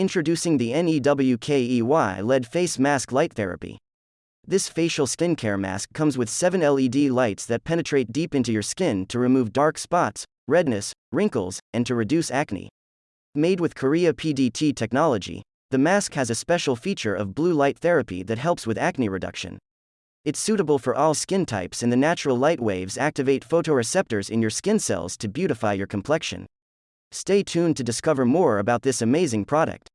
Introducing the NEWKEY LED Face Mask Light Therapy. This facial skincare mask comes with 7 LED lights that penetrate deep into your skin to remove dark spots, redness, wrinkles, and to reduce acne. Made with Korea PDT technology, the mask has a special feature of blue light therapy that helps with acne reduction. It's suitable for all skin types, and the natural light waves activate photoreceptors in your skin cells to beautify your complexion. Stay tuned to discover more about this amazing product.